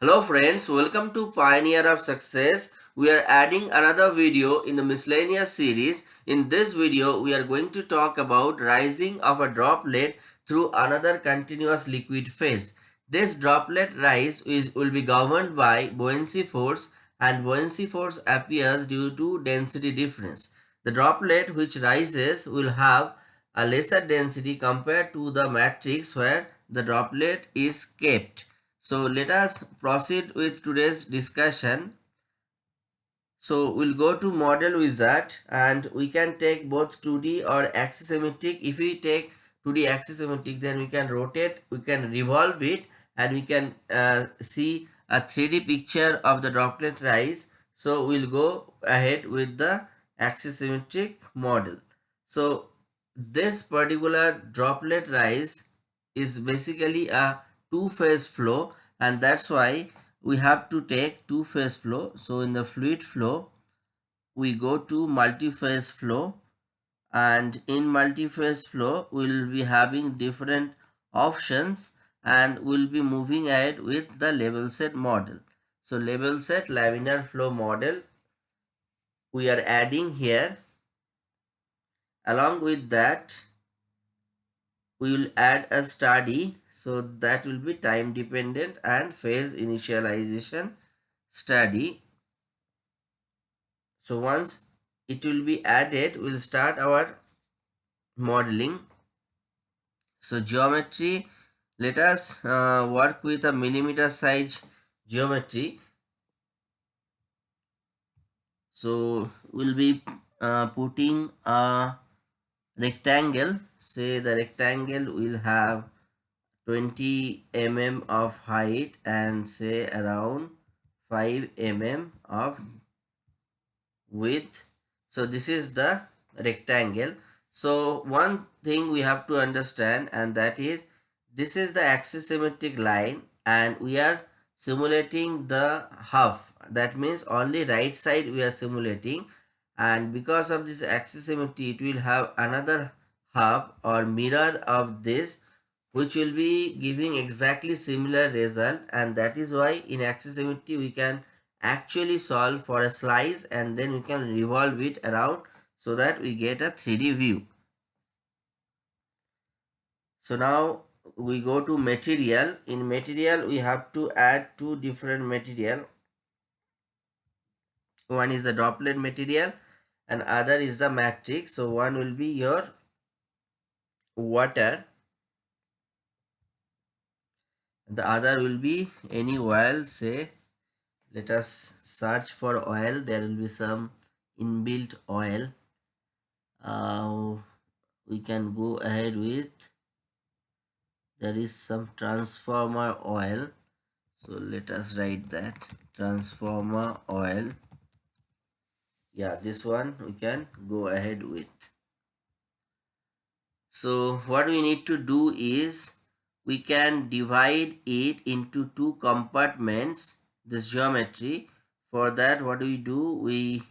Hello friends, welcome to Pioneer of Success. We are adding another video in the miscellaneous series. In this video, we are going to talk about rising of a droplet through another continuous liquid phase. This droplet rise is, will be governed by buoyancy force and buoyancy force appears due to density difference. The droplet which rises will have a lesser density compared to the matrix where the droplet is kept. So let us proceed with today's discussion. So we'll go to model wizard and we can take both 2D or axisymmetric. If we take 2D axisymmetric then we can rotate, we can revolve it and we can uh, see a 3D picture of the droplet rise. So we'll go ahead with the axisymmetric model. So this particular droplet rise is basically a two-phase flow and that's why we have to take two-phase flow. So in the fluid flow, we go to multi-phase flow and in multi-phase flow, we'll be having different options and we'll be moving ahead with the level set model. So level set laminar flow model we are adding here. Along with that, we will add a study so that will be time dependent and phase initialization study. So once it will be added we'll start our modeling. So geometry let us uh, work with a millimeter size geometry. So we'll be uh, putting a rectangle say the rectangle will have 20 mm of height and say around 5 mm of width. So this is the rectangle. So one thing we have to understand and that is this is the axisymmetric line and we are simulating the half. That means only right side we are simulating and because of this axisymmetry it will have another half or mirror of this which will be giving exactly similar result and that is why in axisymmetry we can actually solve for a slice and then we can revolve it around so that we get a 3D view. So now we go to material. In material we have to add two different material. One is the droplet material and other is the matrix. So one will be your water. The other will be any oil. Say let us search for oil. There will be some inbuilt oil. Uh, we can go ahead with there is some transformer oil. So let us write that transformer oil yeah this one we can go ahead with. So what we need to do is we can divide it into two compartments this geometry. For that what do we do? We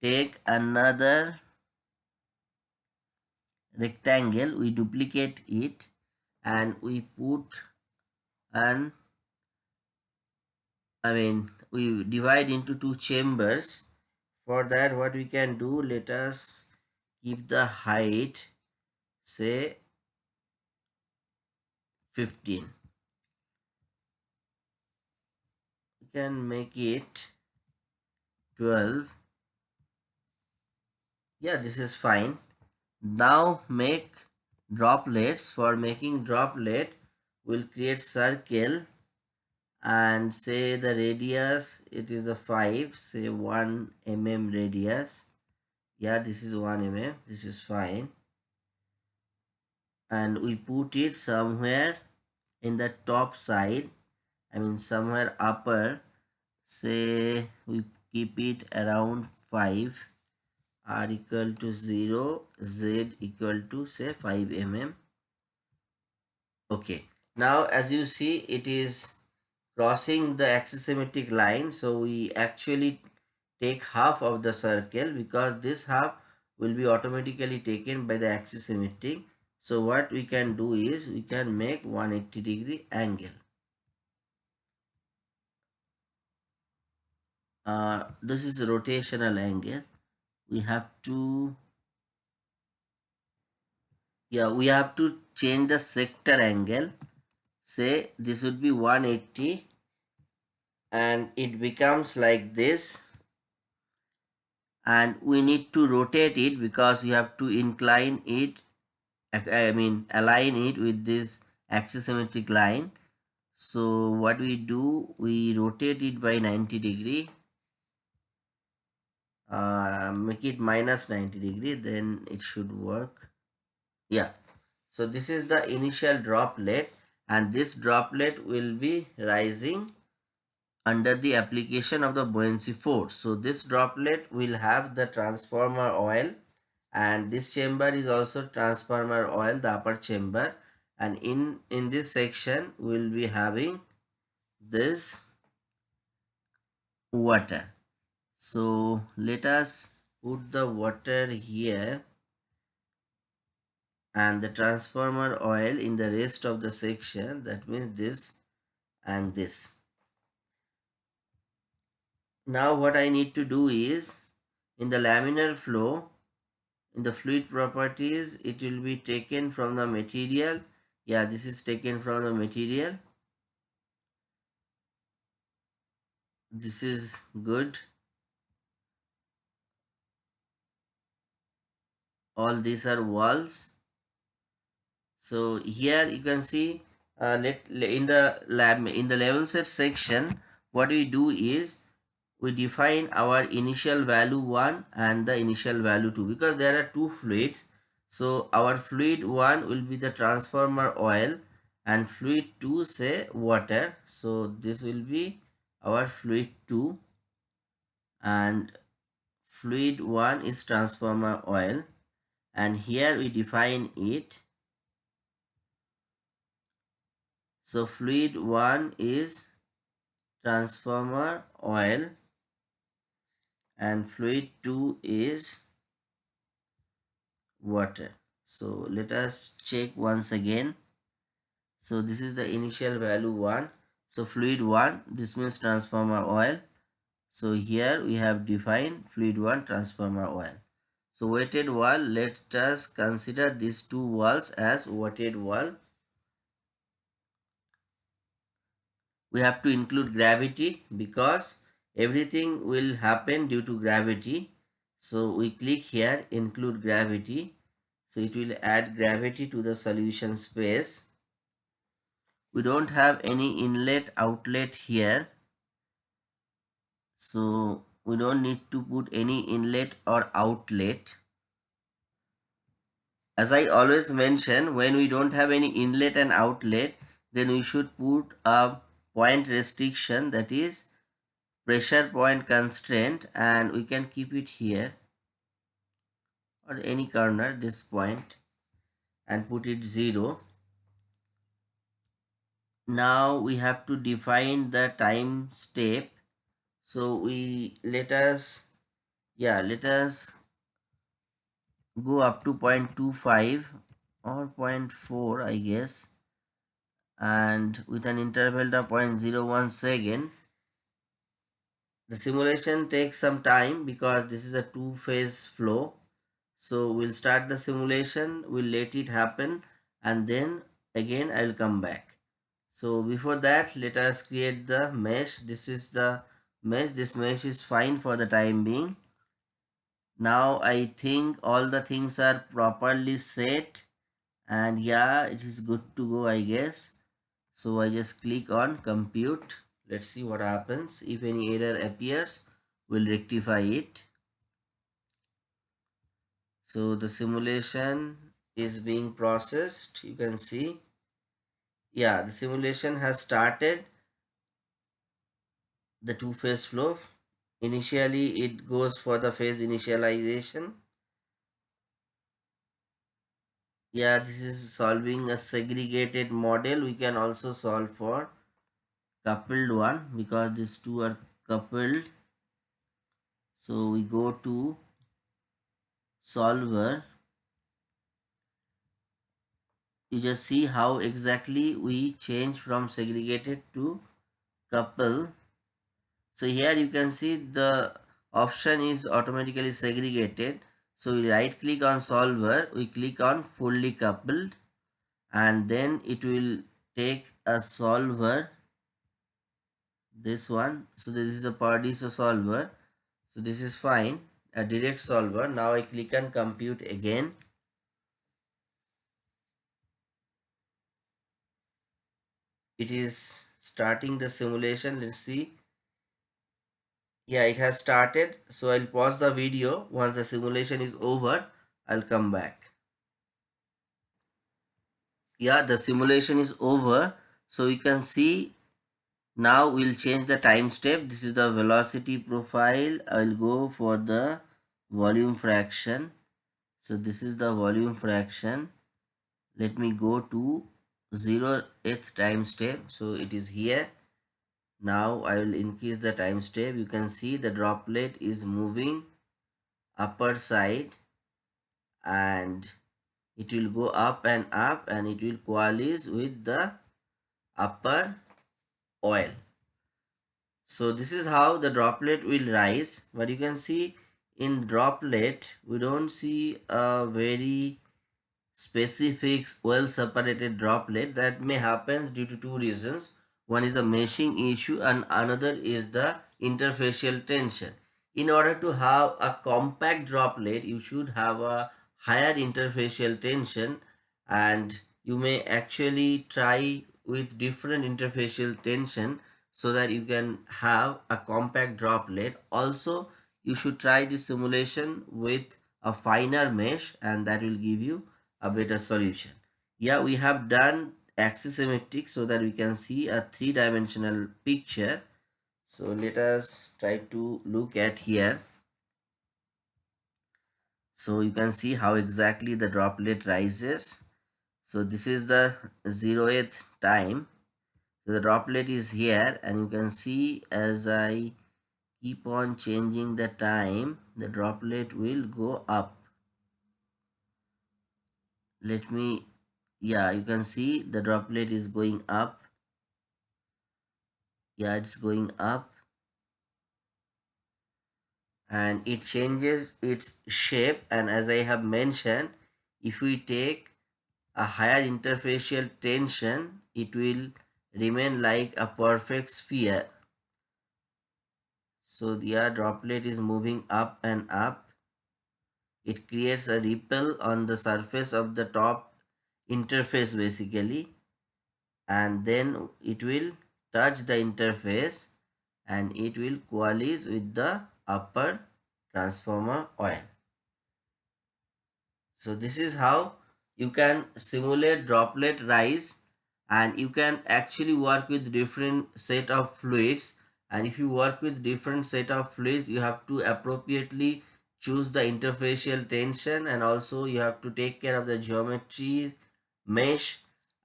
take another rectangle we duplicate it and we put an I mean we divide into two chambers for that what we can do let us keep the height say 15 we can make it 12 yeah this is fine. Now make droplets. For making droplet we'll create circle and say the radius it is a 5 say 1 mm radius. Yeah this is 1 mm this is fine. And we put it somewhere in the top side I mean somewhere upper say we keep it around 5 r equal to 0 z equal to say 5 mm. Okay now as you see it is crossing the axisymmetric line so we actually take half of the circle because this half will be automatically taken by the axisymmetric. So what we can do is we can make 180 degree angle. uh, this is rotational angle. We have to yeah we have to change the sector angle say this would be 180 and it becomes like this. And we need to rotate it because we have to incline it I mean align it with this axisymmetric line. So what we do we rotate it by 90 degree uh, make it minus 90 degree then it should work. Yeah. So this is the initial droplet and this droplet will be rising under the application of the buoyancy force. So this droplet will have the transformer oil and this chamber is also transformer oil, the upper chamber and in, in this section we will be having this water. So let us put the water here and the transformer oil in the rest of the section that means this and this. Now what I need to do is in the laminar flow in the fluid properties it will be taken from the material. Yeah this is taken from the material. This is good. All these are walls so here you can see uh, let in the lab in the level set section what we do is we define our initial value 1 and the initial value 2 because there are two fluids. So our fluid 1 will be the transformer oil and fluid 2 say water. So this will be our fluid 2 and fluid 1 is transformer oil. And here we define it so fluid 1 is transformer oil and fluid 2 is water. So let us check once again. So this is the initial value 1 so fluid 1 this means transformer oil. So here we have defined fluid 1 transformer oil. So wetted wall let us consider these two walls as wetted wall we have to include gravity because everything will happen due to gravity. So we click here include gravity. So it will add gravity to the solution space. We don't have any inlet outlet here. So we don't need to put any inlet or outlet. As I always mention when we don't have any inlet and outlet then we should put a point restriction that is pressure point constraint and we can keep it here or any corner this point and put it 0 now we have to define the time step. So we let us yeah let us go up to 0.25 or 0.4 i guess and with an interval of 0.01 second the simulation takes some time because this is a two phase flow. So we'll start the simulation we'll let it happen and then again i'll come back. So before that let us create the mesh. This is the mesh. This mesh is fine for the time being. Now i think all the things are properly set and yeah it is good to go i guess so i just click on compute. Let's see what happens. If any error appears we'll rectify it. So the simulation is being processed. You can see. Yeah the simulation has started. The two phase flow. Initially it goes for the phase initialization yeah this is solving a segregated model we can also solve for coupled one because these two are coupled. So we go to solver. You just see how exactly we change from segregated to couple. So here you can see the option is automatically segregated. So we right click on solver, we click on fully coupled and then it will take a solver this one. So this is the PARDISO solver. So this is fine a direct solver. Now I click on compute again. It is starting the simulation. Let's see yeah it has started. So I'll pause the video. Once the simulation is over I'll come back. Yeah the simulation is over. So we can see now we'll change the time step. This is the velocity profile. I will go for the volume fraction. So this is the volume fraction. Let me go to 0th time step. So it is here now i will increase the time step. You can see the droplet is moving upper side and it will go up and up and it will coalesce with the upper oil. So this is how the droplet will rise. But you can see in droplet we don't see a very specific well separated droplet. That may happen due to two reasons one is the meshing issue and another is the interfacial tension in order to have a compact droplet you should have a higher interfacial tension and you may actually try with different interfacial tension so that you can have a compact droplet. Also, you should try this simulation with a finer mesh and that will give you a better solution. Yeah, we have done axisymmetric so that we can see a three-dimensional picture. So let us try to look at here. So you can see how exactly the droplet rises so this is the zeroth time so the droplet is here and you can see as I keep on changing the time the droplet will go up let me yeah you can see the droplet is going up yeah it's going up and it changes its shape and as I have mentioned if we take a higher interfacial tension, it will remain like a perfect sphere. So the air droplet is moving up and up. It creates a ripple on the surface of the top interface basically and then it will touch the interface and it will coalesce with the upper transformer oil. So this is how you can simulate droplet rise and you can actually work with different set of fluids and if you work with different set of fluids you have to appropriately choose the interfacial tension and also you have to take care of the geometry mesh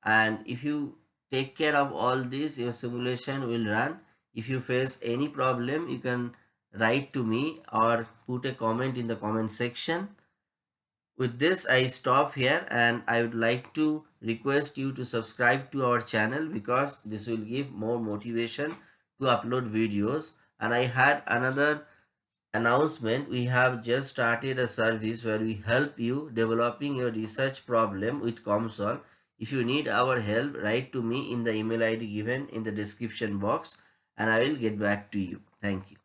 and if you take care of all this your simulation will run if you face any problem you can write to me or put a comment in the comment section with this, I stop here and I would like to request you to subscribe to our channel because this will give more motivation to upload videos. And I had another announcement. We have just started a service where we help you developing your research problem with COMSOL. If you need our help, write to me in the email ID given in the description box and I will get back to you. Thank you.